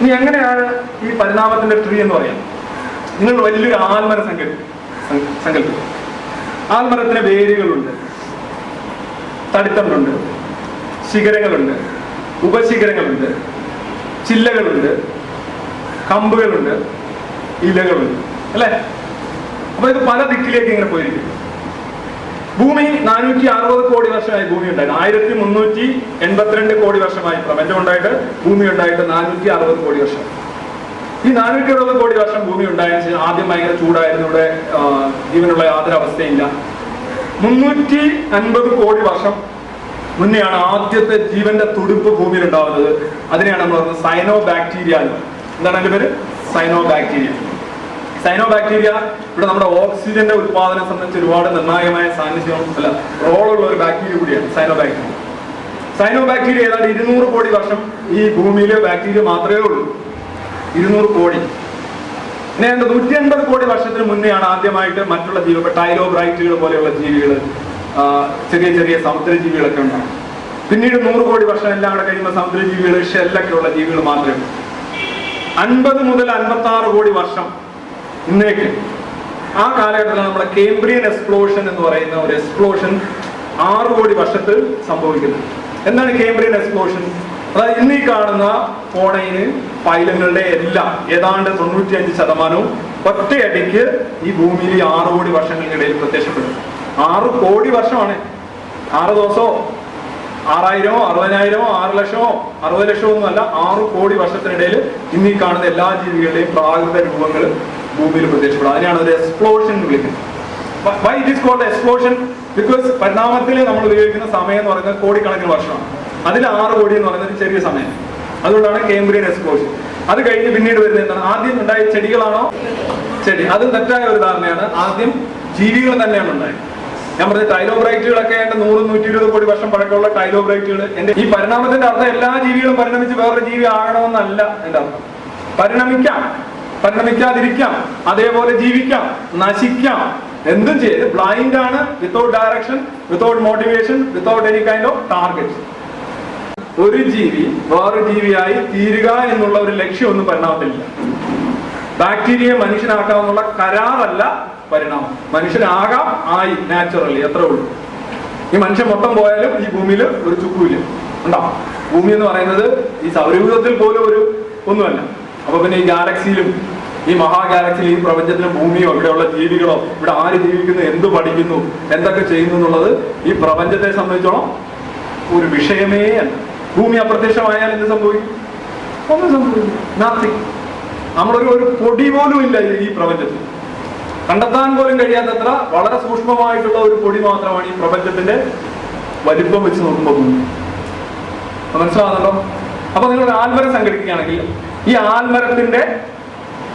ഇനി എങ്ങനെയാണ് ഈ പരിണാമത്തിന്റെ ട്രീ എന്ന് പറയുന്നത്? നിങ്ങൾ വലിയൊരു ആൽമര സങ്കല്പ സങ്കല്പിക്കും ആൽമരത്തിന് വേരുകളുണ്ട്. തടിത്തണ്ടുണ്ട്. ശിഖരങ്ങളുണ്ട്. ഉപശിഖരങ്ങളുണ്ട്. ചില്ലകളുണ്ട്. കമ്പുകളുണ്ട്. ഇലകളുണ്ട്. അല്ലേ? അപ്പൊ ഇത് പല ദിക്കിലേക്ക് ഇങ്ങനെ പോയിരിക്കും. ഭൂമി നാനൂറ്റി അറുപത് കോടി വർഷമായി ഭൂമി ഉണ്ടായിരുന്നു. ആയിരത്തി മുന്നൂറ്റി എൺപത്തിരണ്ട് കോടി വർഷമായി പ്രപഞ്ചം ഉണ്ടായിട്ട് ഭൂമി ഉണ്ടായിട്ട് നാനൂറ്റി അറുപത് കോടി വർഷം. ഈ നാനൂറ്റി അറുപത് കോടി വർഷം ഭൂമി ഉണ്ടായതിനു ശേഷം ആദ്യം ഭയങ്കര ചൂടായിരുന്നു. ഇവിടെ ജീവനുള്ള യാതൊരു അവസ്ഥയില്ല. മുന്നൂറ്റി അൻപത് കോടി വർഷം മുന്നെയാണ് ആദ്യത്തെ ജീവന്റെ തുടുപ്പ് ഭൂമിയിൽ ഉണ്ടാവുന്നത്. അതിനെയാണ് നമ്മൾ പറയുന്നത് സൈനോ ബാക്ടീരിയ എന്താണ് അതിന്റെ പേര്? സൈനോ ബാക്ടീരിയ സൈനോ ബാക്ടീരിയ ഇവിടെ നമ്മുടെ ഓക്സിജന്റെ ഉത്പാദനം സംബന്ധിച്ച് ഒരുപാട് നിർണായകമായ സാന്നിധ്യം അല്ല റോളുള്ള ഒരു ബാക്ടീരിയ കൂടിയാണ് സൈനോ ബാക്ടീരിയ സൈനോ ബാക്ടീരിയ ഏതാണ്ട് ഇരുന്നൂറ് കോടി വർഷം ഈ ഭൂമിയിലെ ബാക്ടീരിയ മാത്രമേ ഉള്ളൂ. ഇരുന്നൂറ് കോടി. പിന്നെ ഏതാണ്ട് നൂറ്റി അൻപത് കോടി വർഷത്തിന് മുന്നെയാണ് ആദ്യമായിട്ട് മറ്റുള്ള ജീവികൾ ടൈലോബ്രൈറ്റുകൾ പോലെയുള്ള ജീവികൾ ചെറിയ ചെറിയ സമുദ്രജീവികളൊക്കെ ഉണ്ടാകും പിന്നീട് നൂറ് കോടി വർഷം എല്ലാം കൂടെ കഴിയുമ്പോൾ സമുദ്രജീവികൾ ഷെല്ലൊക്കെ ഉള്ള ജീവികൾ മാത്രമേ അൻപത് മുതൽ അൻപത്തി ആറ് കോടി വർഷം ഇന്നേക്ക്. ആ കാലഘട്ടത്തിൽ നമ്മുടെ കേംബ്രിയൻ എക്സ്പ്ലോഷൻ എന്ന് പറയുന്ന ഒരു എക്സ്പ്ലോഷൻ ആറു കോടി വർഷത്തിൽ സംഭവിക്കുന്നത് എന്താണ് കേംബ്രിയൻ എക്സ്പ്ലോഷൻ അതായത് ഇന്ന് ഈ കാണുന്ന ഫോണയിന് പൈലങ്ങളുടെ എല്ലാം ഏതാണ്ട് തൊണ്ണൂറ്റിയഞ്ച് ശതമാനവും ഒറ്റയടിക്ക് ഈ ഭൂമിയിൽ ആറു കോടി വർഷങ്ങൾക്കിടയിൽ പ്രത്യക്ഷപ്പെടും ആറ് കോടി വർഷമാണ്. ആറ് ദിവസമോ? ആറായിരമോ? അറുപതിനായിരമോ? ആറ് ലക്ഷമോ? അറുപത് ലക്ഷമോ ഒന്നുമല്ല ആറ് കോടി വർഷത്തിനിടയിൽ ഇന്ന് ഈ കാണുന്ന എല്ലാ ജീവികളുടെയും പ്രാകൃത രൂപങ്ങൾ ഭൂമിയിൽ പ്രത്യക്ഷപ്പെടും. അതിനാണ് ഒരു എക്സ്പ്ലോഷൻ എന്ന് വിളിക്കുന്നത്. Why it is called explosion because പരിണാമത്തിൽ നമ്മൾ ഉപയോഗിക്കുന്ന സമയം എന്ന് പറയുന്നത് കോടിക്കണക്കിന് വർഷമാണ്. അതിൽ ആറ് കോടി എന്ന് പറയുന്നത് ചെറിയ സമയം. അതുകൊണ്ടാണ് കേംബ്രിയൻ എക്സ്പ്ലോഷൻ അത് കഴിഞ്ഞ് പിന്നീട് വരുന്നത് എന്താണ്? ആദ്യം ഉണ്ടായ ചെടികളാണോ? ചെടി. അത് തെറ്റായ ഒരു ധാരണയാണ്. ആദ്യം ജീവികൾ തന്നെയാണ് ഉണ്ടായത്. ഞാൻ പറഞ്ഞ ടൈലോബ്രൈറ്റുകളൊക്കെ എന്റെ നൂറ് നൂറ്റി ഇരുപത് കോടി വർഷം പഴക്കമുള്ള ടൈലോബ്രൈറ്റുകൾ. എന്റെ ഈ പരിണാമത്തിന്റെ അർത്ഥം എല്ലാ ജീവികളും പരിണമിച്ച് വേറൊരു ജീവി ആകണമെന്നല്ല എന്റെ അർത്ഥം. പരിണമിക്കാം. പരിണമിക്കാതിരിക്കാം അതേപോലെ ജീവിക്കാം നശിക്കാം. എന്തും ചെയ്ത് ബ്ലൈൻഡ് ആണ് without direction without motivation without any kind of target ഒരു ജീവി വേറൊരു ജീവിയായി തീരുക എന്നുള്ള ഒരു ലക്ഷ്യമൊന്നും പരിണാമത്തിലില്ല. ബാക്ടീരിയയെ മനുഷ്യനാക്കാമെന്നുള്ള കരാറല്ല പരിണാമം. മനുഷ്യനാകാം ആയി നാച്ചുറലി എത്ര ഉള്ളൂ. ഈ മനുഷ്യൻ മൊത്തം പോയാലും ഈ ഭൂമിയിൽ ഒരു ചുക്കുമില്ല. ഉണ്ടാവും ഭൂമി എന്ന് പറയുന്നത് ഈ സൗരയൂഥത്തിൽ പോലും ഒരു ഒന്നുമല്ല. അപ്പൊ പിന്നെ ഈ ഗാലക്സിയിലും ഈ മഹാഗാലക്സിയിൽ ഈ പ്രപഞ്ചത്തിലും ഭൂമിയോ ഇവിടെയുള്ള ജീവികളോ ഇവിടെ ആര് ജീവിക്കുന്നു എന്ത് പഠിക്കുന്നു എന്തൊക്കെ ചെയ്യുന്നു എന്നുള്ളത് ഈ പ്രപഞ്ചത്തെ സംബന്ധിച്ചോളം ഒരു വിഷയമേ അല്ല. ഭൂമി അപ്രത്യക്ഷമായാൽ എന്ത് സംഭവിക്കും? ഒന്നും സംഭവിക്കും നമ്മളൊരു ഒരു പൊടി പോലും ഇല്ല ഈ- പ്രപഞ്ചത്തിൽ. കണ്ടെത്താൻ പോലും കഴിയാത്തത്ര വളരെ സൂക്ഷ്മമായിട്ടുള്ള ഒരു പൊടി മാത്രമാണ് ഈ പ്രപഞ്ചത്തിന്റെ വലിപ്പം വെച്ച് നോക്കുമ്പോൾ മനസ്സിലാകുന്നുണ്ടോ അപ്പൊ നിങ്ങൾ ഒരു ആൽമരം സംഘടിപ്പിക്കുകയാണെങ്കിൽ ഈ ആൽമരത്തിന്റെ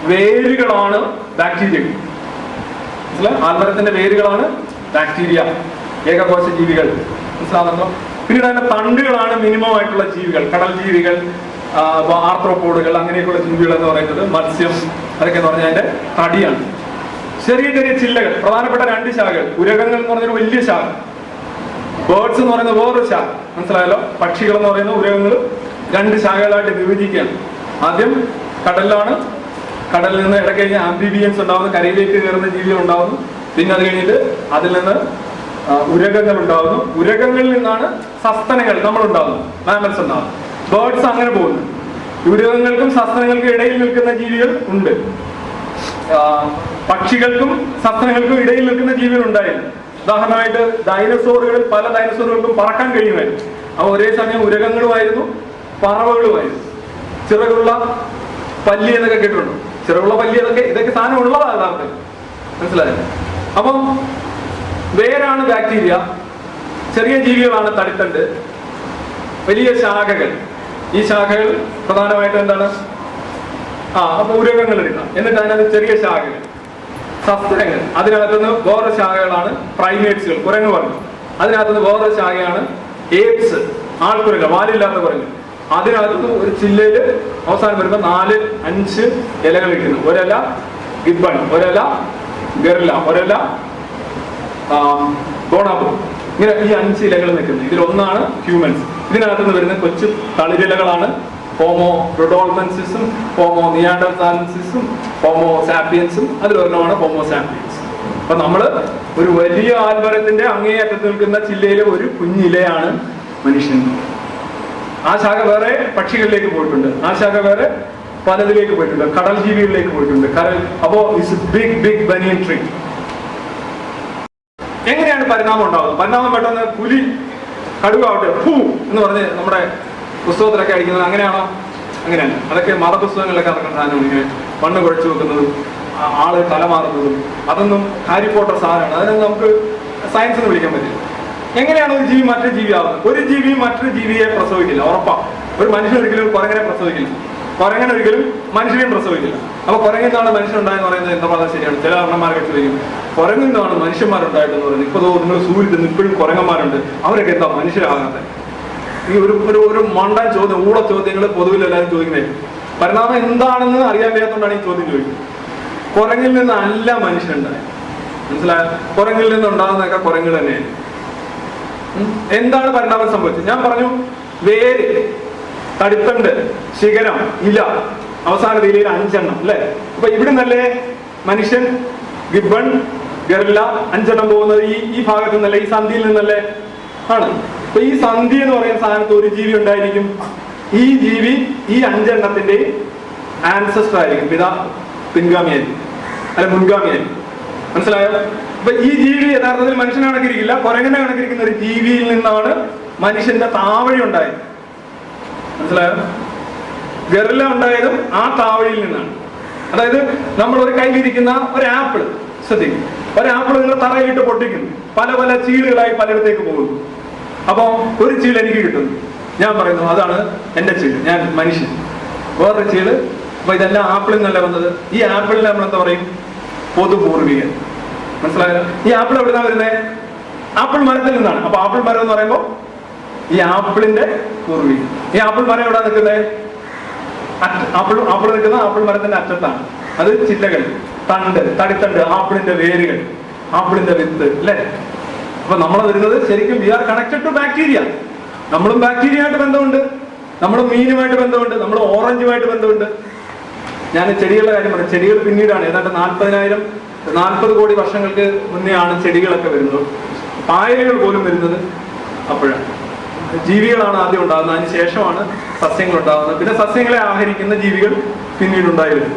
വേരുകളാണ് ബാക്ടീരിയ മനസ്സിലായി? ആൽമരത്തിന്റെ വേരുകളാണ് ബാക്ടീരിയ ഏകകോശ ജീവികൾ മനസ്സിലാകുന്നുണ്ടോ പിന്നീട് അതിന്റെ തണ്ടുകളാണ് മിനിമം ആയിട്ടുള്ള ജീവികൾ. കടൽ ജീവികൾ ആർത്രോപോഡുകൾ അങ്ങനെയൊക്കെയുള്ള ജീവികൾ എന്ന് പറയുന്നത് മത്സ്യം അതൊക്കെ എന്ന് പറഞ്ഞാൽ അതിന്റെ തടിയാണ്. ചെറിയ ചെറിയ ചില്ലകൾ പ്രധാനപ്പെട്ട രണ്ട് ശാഖകൾ. ഉരകങ്ങൾ എന്ന് പറഞ്ഞൊരു വലിയ ശാഖ. ബേർഡ്സ് എന്ന് പറയുന്ന വേറൊരു ശാഖ. മനസ്സിലായല്ലോ? പക്ഷികൾ എന്ന് പറയുന്ന ഉരകങ്ങൾ രണ്ട് ശാഖകളായിട്ട് വിഭജിക്കുകയാണ്. ആദ്യം കടലിലാണ് കടലിൽ നിന്ന് ഇടയ്ക്ക് കഴിഞ്ഞ് ആംബിബിയൻസ് ഉണ്ടാവുന്നു കരയിലേക്ക് കയറുന്ന ജീവികൾ ഉണ്ടാവുന്നു. പിന്നെ അത് കഴിഞ്ഞിട്ട് അതിൽ നിന്ന് ഉരകങ്ങൾ ഉണ്ടാവുന്നു. ഉരകങ്ങളിൽ നിന്നാണ് സസ്തനങ്ങൾ നമ്മൾ ഉണ്ടാവുന്നു മാമൽസ് ഉണ്ടാവുന്നു ബേർഡ്സ് അങ്ങനെ പോകുന്നു. ഉരകങ്ങൾക്കും സസ്തനങ്ങൾക്കും ഇടയിൽ നിൽക്കുന്ന ജീവികൾ ഉണ്ട്. പക്ഷികൾക്കും സസ്തനങ്ങൾക്കും ഇടയിൽ നിൽക്കുന്ന ജീവികൾ ഉണ്ടായിരുന്നു. ഉദാഹരണമായിട്ട് ഡൈനസോറുകളിൽ പല ഡൈനസോറുകൾക്കും പറക്കാൻ കഴിയുമായിരുന്നു. അവ ഒരേ സമയം ഉരകങ്ങളുമായിരുന്നു പറവകളുമായിരുന്നു. ചിറകുള്ള പല്ലി എന്നൊക്കെ കേട്ടിട്ടുണ്ടോ? ചിറകുള്ള പല്ലി എന്നൊക്കെ ഇതൊക്കെ സാധനം ഉള്ളതാണ് യഥാർത്ഥത്തിൽ മനസ്സിലായോ? അപ്പം വേരാണ് ബാക്ടീരിയ. ചെറിയ ജീവികളാണ് തടിത്തണ്ട്. വലിയ ശാഖകൾ. ഈ ശാഖകൾ പ്രധാനമായിട്ടും എന്താണ്? ആ അപ്പൊ ഉരകങ്ങൾ എടുക്കാം എന്നിട്ട് അതിനകത്ത് ചെറിയ ശാഖകൾ. സസ്തനങ്ങൾ അതിനകത്തുനിന്ന് വേറെ ശാഖകളാണ് പ്രൈമേറ്റ്സുകൾ കുരങ്ങ് പറഞ്ഞു അതിനകത്തുനിന്ന് വേറെ ശാഖയാണ് ഏപ്സ് ആൾക്കുരങ്ങ് വാലില്ലാത്ത കുരങ്ങ് അതിനകത്തുനിന്ന് ഒരു ചില്ലയിൽ അവസാനം വരുമ്പോൾ നാല് അഞ്ച് ഇലകൾ ഇരിക്കുന്നു. ഒരല ഗിബൺ ഒരല ഗർല ഒരല ഗോണാബു ഇങ്ങനെ ഈ അഞ്ച് ഇലകൾ നിൽക്കുന്നത് ഇതിൽ ഒന്നാണ് ഹ്യൂമൻസ്. ഇതിനകത്ത് നിന്ന് വരുന്ന കൊച്ചു തളിരിലകളാണ് ഹോമോ റൊഡോൾമൻസിസും ഹോമോ നിയാഡൽസാൻസിസും ഹോമോ സാപ്പിയൻസും അതിലൊരെണ്ണമാണ് ഹോമോ സാപ്പിയൻസ്. അപ്പൊ നമ്മൾ ഒരു വലിയ ആൽമരത്തിന്റെ അങ്ങേയറ്റത്ത് നിൽക്കുന്ന ചില്ലയിലെ ഒരു കുഞ്ഞിലയാണ് മനുഷ്യൻ. ആ ശാഖ വേറെ പക്ഷികളിലേക്ക് പോയിട്ടുണ്ട്. ആ ശാഖ വേറെ പലതിലേക്ക് പോയിട്ടുണ്ട്. കടൽ ജീവികളിലേക്ക് പോയിട്ടുണ്ട്. കടൽ അപ്പോ ബിഗ് ബിഗ് ബനിയൻ ട്രീ എങ്ങനെയാണ് പരിണാമം ഉണ്ടാവുന്നത്? പരിണാമം പെട്ടെന്ന് പുലി കടുവാവട്ടെ ഫൂ എന്ന് പറഞ്ഞ് നമ്മുടെ പുസ്തകത്തിലൊക്കെ അടിക്കുന്നത് അങ്ങനെയാണോ? അങ്ങനെയല്ല. അതൊക്കെ മതപുസ്തകങ്ങളിലൊക്കെ നടക്കുന്ന സാധനമാണ് ഇങ്ങനെ മണ്ണ് കുഴച്ചു വെക്കുന്നതും ആൾ തല മാറുന്നതും അതൊന്നും ഹാരി പോട്ടർ സാധനമാണ്. അതിനൊന്നും നമുക്ക് സയൻസ് എന്ന് വിളിക്കാൻ പറ്റില്ല. എങ്ങനെയാണ് ഒരു ജീവി മറ്റൊരു ജീവിയാവുന്നത് ഒരു ജീവി മറ്റൊരു ജീവിയെ പ്രസവിക്കില്ല ഉറപ്പാ. ഒരു മനുഷ്യൻ ഒരിക്കലും കുറങ്ങനെ പ്രസവിക്കില്ല. കുരങ്ങൻ ഒരിക്കലും മനുഷ്യനെയും പ്രസവിക്കില്ല. അപ്പൊ കുരങ്ങിൽ നിന്നാണ് മനുഷ്യനുണ്ടായെന്ന് പറയുന്നത് എന്താ പറഞ്ഞാൽ ശരിയാണ്. ചില അണ്ണന്മാരൊക്കെ ചോദിക്കും കുരങ്ങിൽ നിന്നാണ് മനുഷ്യന്മാരുണ്ടായിട്ടെന്ന് പറയുന്നത്. ഇപ്പൊ നിങ്ങൾ സൂര്യത്തിൽ ഇപ്പോഴും കുരങ്ങന്മാരുണ്ട്. അവരൊക്കെ എന്താ മനുഷ്യരാകാത്ത? ഈ ഒരു ഒരു ഒരു മണ്ടൻ ചോദ്യം ഊട ചോദ്യങ്ങൾ പൊതുവിൽ എല്ലാവരും ചോദിക്കുന്നത് പരിണാമം എന്താണെന്ന് അറിയാൻ വയ്യാത്തതുകൊണ്ടാണ് ഈ ചോദ്യം ചോദിക്കുന്നത്. കുരങ്ങിൽ നിന്നല്ല മനുഷ്യനുണ്ടായത്. മനസ്സിലായ? കുരങ്ങിൽ നിന്നുണ്ടാകുന്നതൊക്കെ കുരങ്ങ് തന്നെയാണ്. എന്താണ് പരിണാമം സംഭവിച്ചത്? ഞാൻ പറഞ്ഞു വേര് തടിത്തണ്ട് ശിഖരം ഇല. അവസാന രീതിയിൽ അഞ്ചെണ്ണം അല്ലെ? അപ്പൊ ഇവിടെ നിന്നല്ലേ മനുഷ്യൻ ഗിബൺ ഗറില്ല അഞ്ചെണ്ണം പോകുന്നത് ഈ ഈ ഭാഗത്ത് നിന്നല്ലേ ഈ സന്ധിയിൽ നിന്നല്ലേ? ആണ്. അപ്പൊ ഈ സന്ധി എന്ന് പറയുന്ന സാധനത്ത് ഒരു ജീവി ഉണ്ടായിരിക്കും. ഈ ജീവി ഈ അഞ്ചെണ്ണത്തിന്റെ ആൻസസ്റ്റർ ആയിരിക്കും. പിതാ പിൻഗാമിയായിരിക്കും. അല്ല മുൻഗാമിയായിരിക്കും. മനസ്സിലായോ? അപ്പൊ ഈ ജീവി യഥാർത്ഥത്തിൽ മനുഷ്യനെ കണക്കിരിക്കില്ല. കുരങ്ങനെ കണക്കിരിക്കുന്ന ഒരു ജീവിയിൽ നിന്നാണ് മനുഷ്യന്റെ താവഴി ഉണ്ടായത്. മനസ്സിലായോ? ഗറില്ല ഉണ്ടായതും ആ താവഴിയിൽ നിന്നാണ്. അതായത് നമ്മൾ ഒരു കയ്യിലിരിക്കുന്ന ഒരു ആപ്പിൾ ശ്രദ്ധിക്കും. ഒരു ആപ്പിൾ നിങ്ങൾ തറയിലിട്ട് പൊട്ടിക്കുന്നു. പല പല ചീളുകളായി പലയിടത്തേക്ക് പോകുന്നു. അപ്പൊ ഒരു ചീൾ എനിക്ക് കിട്ടുന്നു. ഞാൻ പറയുന്നു അതാണ് എന്റെ ചീൾ ഞാൻ മനുഷ്യൻ. വേറൊരു ചീൾ അപ്പൊ ഇതെല്ലാം ആപ്പിളിൽ നിന്നല്ല വന്നത്? ഈ ആപ്പിളിൽ നമ്മൾ എന്താ പറയും? പൊതുപൂർവികൻ. മനസ്സിലായോ ഈ ആപ്പിൾ എവിടുന്നാ വരുന്നത് ആപ്പിൾ മരത്തിൽ നിന്നാണ്. അപ്പൊ ആപ്പിൾ മരം എന്ന് പറയുമ്പോൾ ഈ ആപ്പിളിന്റെ കുറവി. ഈ ആപ്പിൾ മരം എവിടെ നിൽക്കുന്നത് ആപ്പിൾ ആപ്പിൾ നിൽക്കുന്ന ആപ്പിൾ മരത്തിന്റെ അറ്റത്താണ്. അത് ചില്ലകൾ തണ്ട് തടിത്തണ്ട് ആപ്പിളിന്റെ വേരുകൾ ആപ്പിളിന്റെ വിത്ത് അല്ലേ? അപ്പൊ നമ്മൾ വരുന്നത് ശരിക്കും we are connected to bacteria നമ്മളും ബാക്ടീരിയ ആയിട്ട് ബന്ധമുണ്ട്. നമ്മളും മീനുമായിട്ട് ബന്ധമുണ്ട്. നമ്മൾ ഓറഞ്ചുമായിട്ട് ബന്ധമുണ്ട്. ഞാൻ ചെടികളുടെ കാര്യം പറയാം ചെടികൾ പിന്നീടാണ്. ഏതാണ്ട് നാൽപ്പതിനായിരം നാൽപ്പത് കോടി വർഷങ്ങൾക്ക് മുന്നേ ആണ് ചെടികളൊക്കെ വരുന്നത്. പായലുകൾ പോലും വരുന്നത് അപ്പോഴാണ്. ജീവികളാണ് ആദ്യം ഉണ്ടാകുന്നത്. അതിന് ശേഷമാണ് സസ്യങ്ങൾ ഉണ്ടാകുന്നത്. പിന്നെ സസ്യങ്ങളെ ആഹരിക്കുന്ന ജീവികൾ പിന്നീട് ഉണ്ടായിരുന്നു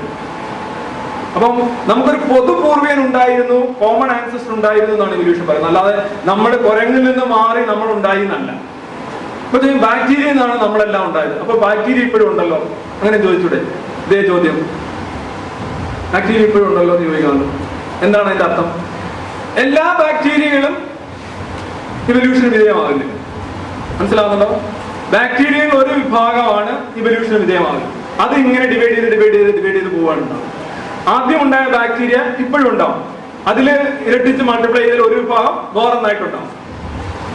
അപ്പം നമുക്കൊരു പൊതുപൂർവികൻ ഉണ്ടായിരുന്നു കോമൺ ആൻസസ്റ്റർ ഉണ്ടായിരുന്നു എന്നാണ് ഇവല്യൂഷൻ പറയുന്നത്. അല്ലാതെ നമ്മുടെ കുരങ്ങിൽ നിന്ന് മാറി നമ്മൾ ഉണ്ടായി എന്നല്ല. ഇപ്പൊ ബാക്ടീരിയ എന്നാണ് നമ്മളെല്ലാം ഉണ്ടായത്. അപ്പൊ ബാക്ടീരിയ ഇപ്പോഴും ഉണ്ടല്ലോ. അങ്ങനെ ചോദിച്ചൂടെ? ഇതേ ചോദ്യം. ബാക്ടീരിയ ഇപ്പോഴും ഉണ്ടല്ലോ എന്ന് ചോദിക്കാമല്ലോ എന്താണ് അതിന്റെ അർത്ഥം? എല്ലാ ബാക്ടീരിയകളും ഇവല്യൂഷന് വിധേയമാകുന്നില്ല. മനസ്സിലാവുന്നുണ്ടോ? ബാക്ടീരിയയിൽ ഒരു വിഭാഗമാണ് ഇവല്യൂഷന് വിധേയമാകുന്നത്. അത് ഇങ്ങനെ ഡിവൈഡ് ചെയ്ത് ഡിവൈഡ് ചെയ്ത് ഡിവൈഡ് ചെയ്ത് പോവാനുണ്ടാവും ആദ്യം ഉണ്ടായ ബാക്ടീരിയ ഇപ്പോഴും ഉണ്ടാവും. അതിൽ ഇരട്ടിച്ച് മൾട്ടിപ്ലൈ ചെയ്തതിൽ ഒരു വിഭാഗം വേറൊന്നായിട്ടുണ്ടാവും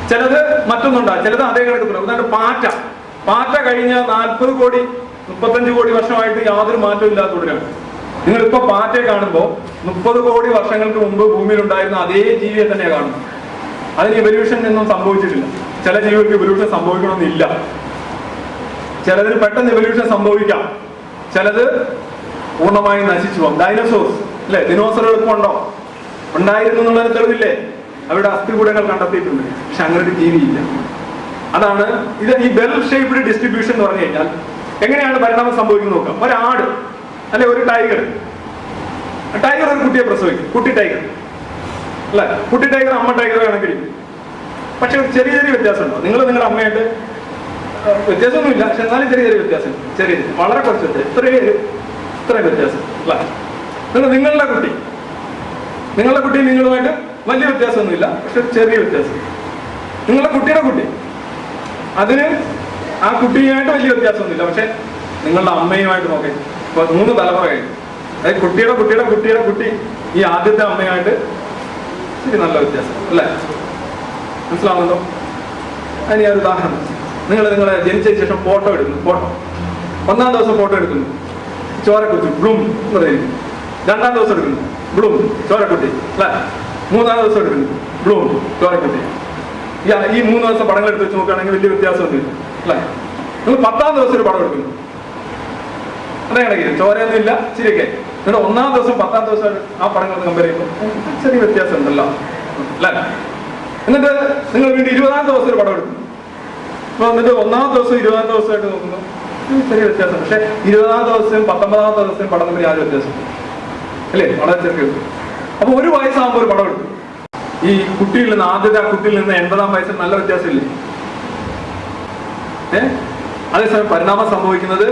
ചിലത് മറ്റൊന്നുണ്ടാവും ചിലത് അതേ കിടക്കുന്നുണ്ടാവും ഉദാഹരണം പാറ്റ. പാറ്റ കഴിഞ്ഞ നാൽപ്പത് കോടി മുപ്പത്തഞ്ച് കോടി വർഷമായിട്ട് യാതൊരു മാറ്റവും ഇല്ലാതെ തുടരാണ് നിങ്ങൾ ഇപ്പൊ പാറ്റയെ കാണുമ്പോൾ മുപ്പത് കോടി വർഷങ്ങൾക്ക് മുമ്പ് ഭൂമിയിൽ ഉണ്ടായിരുന്ന അതേ ജീവിയെ തന്നെയാണ് കാണുന്നത് അതിന് ഇവല്യൂഷൻ ഒന്നും സംഭവിച്ചിട്ടില്ല. ചില ജീവികൾക്ക് ഇവല്യൂഷൻ സംഭവിക്കണമെന്നില്ല. ചിലതിന് പെട്ടെന്ന് ഇവല്യൂഷൻ സംഭവിക്കാം. ചിലത് പൂർണമായും നശിച്ചു പോകും. ഡൈനോസോർസ് അല്ലെ? ദിനോസറുകൾക്ക് ഉണ്ടോ? ഉണ്ടായിരുന്നു എന്നുള്ളതിന് തെളിവില്ലേ? അവരുടെ അസ്ഥികൂടങ്ങൾ കണ്ടെത്തിയിട്ടുണ്ട്. പക്ഷെ അങ്ങനെ ഒരു ജീവിയില്ല. അതാണ് ഇത് ഈ ബെൽ ഷേപ്ഡ് ഡിസ്ട്രിബ്യൂഷൻ എന്ന് പറഞ്ഞു കഴിഞ്ഞാൽ എങ്ങനെയാണ് പരിണാമം സംഭവിക്കുന്നത് നോക്കാം. ഒരാട് അല്ലെ ഒരു ടൈഗർ. ടൈഗർ ഒരു കുട്ടിയെ പ്രസവിക്കും. കുട്ടി ടൈഗർ. അല്ലെ? കുട്ടി ടൈഗർ അമ്മ ടൈഗർ കണക്കിരിക്കും പക്ഷെ ചെറിയ ചെറിയ വ്യത്യാസമുണ്ടോ? നിങ്ങൾ നിങ്ങളുടെ അമ്മയായിട്ട് വ്യത്യാസമൊന്നുമില്ല. പക്ഷെ എന്നാലും ചെറിയ ചെറിയ വ്യത്യാസം. ചെറിയ ചെറിയ. വളരെ കുറച്ച് വ്യത്യാസം ഇത്രയും ഇത്രയും വ്യത്യാസം. അല്ല? നിങ്ങൾ നിങ്ങളുടെ കുട്ടി. നിങ്ങളുടെ കുട്ടി നിങ്ങളുമായിട്ട് വലിയ വ്യത്യാസമൊന്നുമില്ല. പക്ഷെ ചെറിയ വ്യത്യാസം. നിങ്ങളുടെ കുട്ടിയുടെ കുട്ടി. അതിന് ആ കുട്ടിയുമായിട്ട് വലിയ വ്യത്യാസമൊന്നുമില്ല. പക്ഷെ നിങ്ങളുടെ അമ്മയുമായിട്ട് നോക്കി. ഇപ്പൊ മൂന്ന് തലമുറ കഴിഞ്ഞു. അതായത് കുട്ടിയുടെ കുട്ടിയുടെ കുട്ടിയുടെ കുട്ടി ഈ ആദ്യത്തെ അമ്മയുമായിട്ട് ശരി നല്ല വ്യത്യാസം. അല്ലേ? മനസ്സിലാവുന്നുണ്ടോ? അതിന് ഞാൻ ഉദാഹരണം നിങ്ങൾ നിങ്ങളെ ജനിച്ചതിന് ശേഷം ഫോട്ടോ എടുക്കുന്നു. ഫോട്ടോ. ഒന്നാം ദിവസം ഫോട്ടോ എടുക്കുന്നു. ചോരക്കുത്തി. ബ്ലൂം. എന്ന് പറയുന്നു രണ്ടാം ദിവസം എടുക്കുന്നു. ബ്ലൂം. ചോരക്കുട്ടി അല്ലേ? മൂന്നാം ദിവസം എടുക്കുന്നു. ബ്ലൂം. ചോരക്കുട്ടി ഈ മൂന്ന് ദിവസം പടങ്ങൾ എടുത്ത് വെച്ച് നോക്കുകയാണെങ്കിൽ വലിയ വ്യത്യാസമൊന്നുമില്ല. അല്ലേ? നിങ്ങൾ പത്താം ദിവസം ഒരു പടം എടുക്കുന്നു. അതെ ചോരയൊന്നും ഇല്ല ശരിയൊക്കെ എന്നിട്ട് ഒന്നാം ദിവസം പത്താം ദിവസം ആ പടങ്ങൾ കമ്പയർ ചെയ്യുമ്പോൾ ചെറിയ വ്യത്യാസം ഉണ്ടല്ലോ അല്ലേ? എന്നിട്ട് നിങ്ങൾ വീണ്ടും ഇരുപതാം ദിവസം ഒരു പടം എടുക്കുന്നു. അപ്പൊ എന്നിട്ട് ഒന്നാം ദിവസം ഇരുപതാം ദിവസമായിട്ട് നോക്കുന്നു. ചെറിയ വ്യത്യാസം പക്ഷെ ഇരുപതാം ദിവസം പത്തൊമ്പതാം ദിവസം പടം തമ്മിൽ യാതൊരു വ്യത്യാസം അല്ലേ? വളരെ ചെറിയ വ്യത്യാസം. അപ്പൊ ഒരു വയസ്സാകുമ്പോൾ ഒരു പടം എടുക്കും ഈ കുട്ടിയിൽ നിന്ന് ആദ്യത്തെ ആ കുട്ടിയിൽ നിന്ന് എൺപതാം വയസ്സിൽ നല്ല വ്യത്യാസമില്ലേ? ഏ? അതേസമയം പരിണാമം സംഭവിക്കുന്നത്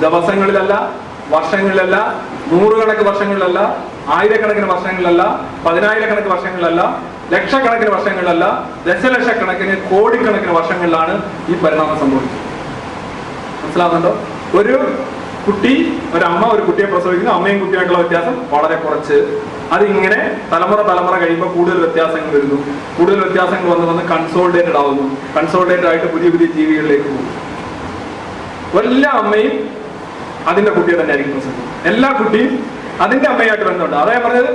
ദിവസങ്ങളിലല്ല വർഷങ്ങളിലല്ല നൂറുകണക്കിന് വർഷങ്ങളിലല്ല ആയിരക്കണക്കിന് വർഷങ്ങളിലല്ല പതിനായിരക്കണക്കിന് വർഷങ്ങളിലല്ല ലക്ഷക്കണക്കിന് വർഷങ്ങളിലല്ല ദശലക്ഷക്കണക്കിന് കോടിക്കണക്കിന് വർഷങ്ങളിലാണ് ഈ പരിണാമം സംഭവിക്കുന്നത്. മനസ്സിലാവുന്നുണ്ടോ? ഒരു കുട്ടി ഒരമ്മ ഒരു കുട്ടിയെ പ്രസവിക്കുന്നു. അമ്മയും കുട്ടിയായിട്ടുള്ള വ്യത്യാസം വളരെ കുറച്ച്. അതിങ്ങനെ തലമുറ തലമുറ കഴിയുമ്പോൾ കൂടുതൽ വ്യത്യാസങ്ങൾ വരുന്നു. കൂടുതൽ വ്യത്യാസങ്ങൾ വന്ന് വന്ന് കൺസോൾട്ടേറ്റഡ് ആവുന്നു. കൺസോൾട്ടേറ്റഡ് ആയിട്ട് പുതിയ പുതിയ ജീവികളിലേക്ക് പോകും എല്ലാ അമ്മയും അതിന്റെ കുട്ടിയെ തന്നെ ആയിരിക്കും പ്രസവിക്കുന്നത്. എല്ലാ കുട്ടിയും അതിന്റെ അമ്മയായിട്ട് ബന്ധമുണ്ട്. അതാ ഞാൻ പറഞ്ഞത്.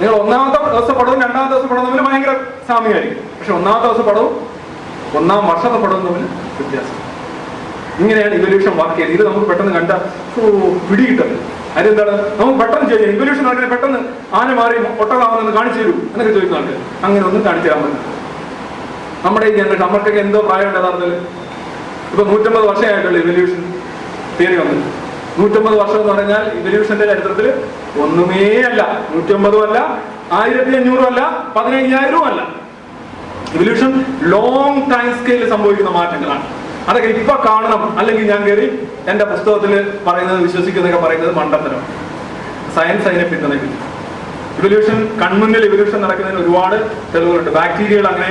നിങ്ങൾ ഒന്നാമത്തെ ദിവസം പടവും രണ്ടാമത്തെ ദിവസം പടവും തമ്മിൽ ഭയങ്കര സാമ്യമായിരിക്കും. പക്ഷെ ഒന്നാമത്തെ ദിവസം പടവും ഒന്നാം വർഷത്തെ പടവും തമ്മിൽ വ്യത്യാസം. ഇങ്ങനെയാണ് ഇവല്യൂഷൻ വർക്ക് ചെയ്ത് ഇത് നമുക്ക് പെട്ടെന്ന് കണ്ട പിടികിട്ടത് അതെന്താണ് നമുക്ക് പെട്ടെന്ന് ചെയ്യാം ഇവല്യൂഷൻ വർക്കിനെ പെട്ടെന്ന് ആന മാറി ഒട്ടകാവുന്നെന്ന് കാണിച്ചു തരൂ എന്നൊക്കെ ചോദിക്കുന്നുണ്ട് അങ്ങനെ ഒന്നും കാണിച്ചു തരാൻ പറ്റില്ല. നമ്മുടെ ഈ ജനറേഷൻ നമ്മൾക്കൊക്കെ എന്തോ പ്രായമുണ്ട് യഥാർത്ഥത്തിൽ ഇപ്പൊ നൂറ്റമ്പത് വർഷമായിട്ടുള്ള ഇവല്യൂഷൻ തിയറി വന്നത് നൂറ്റമ്പത് വർഷം എന്ന് പറഞ്ഞാൽ ഇവല്യൂഷന്റെ ചരിത്രത്തിൽ ഒന്നുമേ അല്ല. നൂറ്റമ്പതും അല്ല ആയിരത്തി അഞ്ഞൂറും അല്ല പതിനയ്യായിരവും അല്ല. ഇവല്യൂഷൻ ലോങ് ടൈം സ്കെയിലിൽ സംഭവിക്കുന്ന മാറ്റങ്ങളാണ്. അതൊക്കെ ഇപ്പൊ കാണണം. അല്ലെങ്കിൽ ഞാൻ കയറി എന്റെ പുസ്തകത്തിൽ പറയുന്നത് വിശ്വസിക്കുന്നതൊക്കെ പറയുന്നത് മണ്ടത്തരം. സയൻസ് അതിനെ പിന്തുണയ്ക്കുന്നു ഇവല്യൂഷൻ കൺമുന്നിൽ ഇവല്യൂഷൻ നടക്കുന്നതിന് ഒരുപാട് തെളിവുകളുണ്ട്. ബാക്ടീരിയകൾ അങ്ങനെ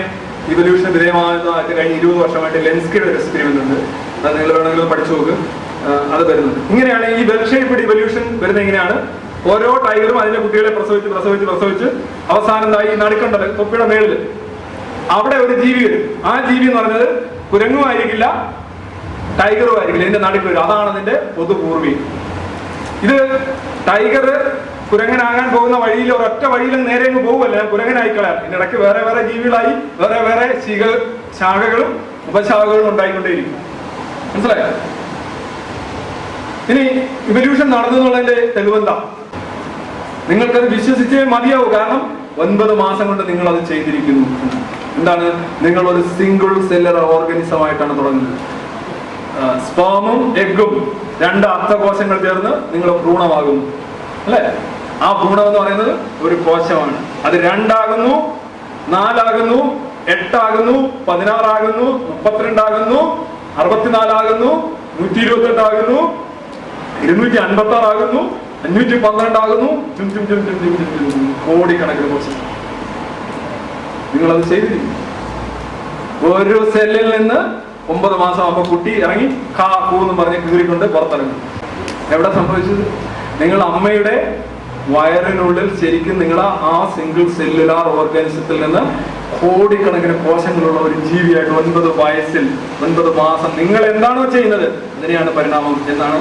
ഇവല്യൂഷൻ വിധേയമാകുന്നതായിട്ട് കഴിഞ്ഞ ഇരുപത് വർഷമായിട്ട് ലെൻസ്കയുടെ ഒരു എക്സ്പെരിമെന്റ് ഉണ്ട് അത് നിങ്ങൾ വേണമെങ്കിൽ പഠിച്ചു നോക്ക്. അത് വരുന്നുണ്ട്. ഇങ്ങനെയാണ് ഈ വെൽ ഇവല്യൂഷൻ വരുന്നത് എങ്ങനെയാണ്? ഓരോ ടൈഗറും അതിന്റെ കുട്ടികളെ പ്രസവിച്ച് പ്രസവിച്ച് പ്രസവിച്ച് അവസാനം ഈ നടുക്കണ്ടത് തൊപ്പിയുടെ മേളിൽ. അവിടെ ഒരു ജീവി വരും. ആ ജീവി എന്ന് പറഞ്ഞത് കുരങ്ങും ആയിരിക്കില്ല ടൈഗറും ആയിരിക്കില്ല ഇതിന്റെ നാട്ടിൽ വരും അതാണ് അതിന്റെ പൊതുപൂർവി ഇത് ടൈഗർ കുരങ്ങനാകാൻ പോകുന്ന വഴിയിൽ ഒരൊറ്റ വഴിയിൽ നേരെ അങ്ങ് പോകുമല്ല ഞാൻ കുരങ്ങനായി എന്റെ ഇതിനിടയ്ക്ക് വേറെ വേറെ ജീവികളായി വേറെ വേറെ ശിഖ ശാഖകളും ഉപശാഖകളും ഉണ്ടായിക്കൊണ്ടേയിരിക്കും. മനസ്സിലായോ? ഇനി ഇവല്യൂഷൻ നടന്നു എന്നുള്ളതിന്റെ തെളിവെന്താ? നിങ്ങൾക്കത് വിശ്വസിച്ചേ മതിയാവൂ. കാരണം ഒൻപത് മാസം കൊണ്ട് നിങ്ങൾ അത് ചെയ്തിരിക്കുന്നു. എന്താണ് നിങ്ങൾ ഒരു സിംഗിൾ സെല്ലർ ഓർഗനിസം ആയിട്ടാണ് തുടങ്ങുന്നത് സ്പേമും എഗും രണ്ട് അർത്ഥകോശങ്ങൾ ചേർന്ന് നിങ്ങൾ ഭ്രൂണമാകുന്നു അല്ലെ ആ ഭ്രൂണം എന്ന് പറയുന്നത് ഒരു കോശമാണ് അത് രണ്ടാകുന്നു നാലാകുന്നു എട്ടാകുന്നു പതിനാറാകുന്നു മുപ്പത്തിരണ്ടാകുന്നു അറുപത്തിനാലാകുന്നു നൂറ്റി ഇരുപത്തി എട്ടാകുന്നു ഇരുന്നൂറ്റി അൻപത്തി ആറാകുന്നു അഞ്ഞൂറ്റി പന്ത്രണ്ടാകുന്നു കോടിക്കണക്കിന് കോശങ്ങൾ നിങ്ങളത് ചെയ്തിരിക്കും. ഒരു സെല്ലിൽ നിന്ന് ഒമ്പത് മാസം ആകുമ്പോൾ കുട്ടി ഇറങ്ങി കാ കൂ എന്ന് പറഞ്ഞ് കീറിക്കൊണ്ട് പുറത്തിറങ്ങും. എവിടെ സംഭവിച്ചത്? നിങ്ങൾ അമ്മയുടെ വയറിനുള്ളിൽ ശരിക്കും നിങ്ങൾ ആ സിംഗിൾ സെല്ലുലാർ ഓർഗാനിസത്തിൽ നിന്ന് കോടിക്കണക്കിന് കോശങ്ങളുള്ള ഒരു ജീവിയായിട്ട് ഒൻപത് വയസ്സിൽ ഒൻപത് മാസം നിങ്ങൾ എന്താണോ ചെയ്യുന്നത്? അതിനെയാണ് പരിണാമം എന്നാണ്